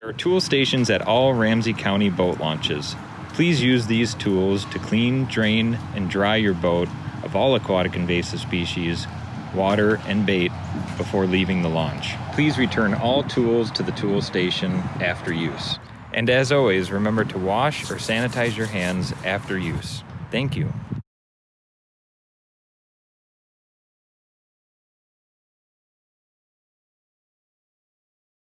There are tool stations at all Ramsey County boat launches. Please use these tools to clean, drain, and dry your boat of all aquatic invasive species, water, and bait before leaving the launch. Please return all tools to the tool station after use. And as always, remember to wash or sanitize your hands after use. Thank you.